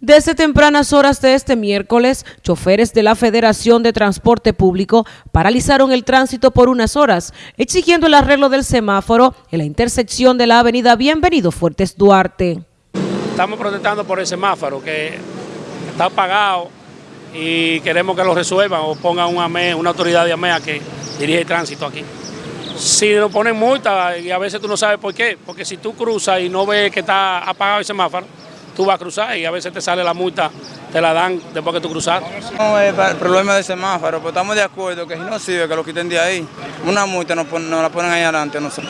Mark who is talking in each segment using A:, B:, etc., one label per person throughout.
A: Desde tempranas horas de este miércoles, choferes de la Federación de Transporte Público paralizaron el tránsito por unas horas, exigiendo el arreglo del semáforo en la intersección de la avenida Bienvenido Fuertes Duarte.
B: Estamos protestando por el semáforo que está apagado y queremos que lo resuelvan o pongan una, autoridad de AMEA que dirige el tránsito aquí. Si nos ponen multa y a veces tú no sabes por qué, porque si tú cruzas y no ves que está apagado el semáforo, tú vas a cruzar y a veces te sale la multa, te la dan después que tú cruzas.
C: No es el problema del semáforo, pero estamos de acuerdo que si no sirve que lo quiten de ahí. Una multa nos, la ponen ahí adelante, no sé.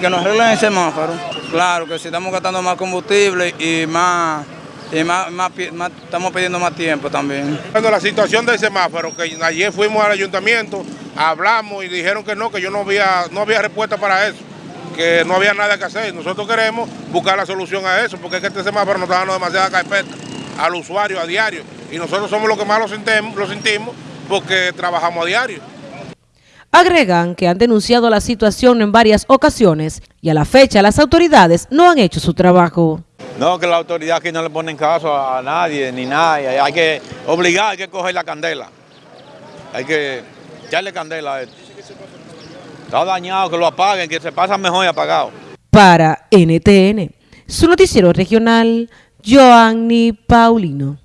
C: que nos arreglen el semáforo. Claro que si estamos gastando más combustible y más y más, estamos pidiendo más tiempo también.
D: Cuando la situación del semáforo, que ayer fuimos al ayuntamiento, hablamos y dijeron que no, que yo no había, no había respuesta para eso que no había nada que hacer. Nosotros queremos buscar la solución a eso, porque es que este semáforo nos está dando demasiada carpeta al usuario a diario. Y nosotros somos los que más lo sentimos, lo sentimos porque trabajamos a diario.
A: Agregan que han denunciado la situación en varias ocasiones y a la fecha las autoridades no han hecho su trabajo.
E: No, que la autoridad aquí no le ponen caso a nadie ni nada. Hay que obligar, hay que coger la candela. Hay que echarle candela a esto. Está dañado, que lo apaguen, que se pasa mejor y apagado.
A: Para NTN, su noticiero regional, Joanny Paulino.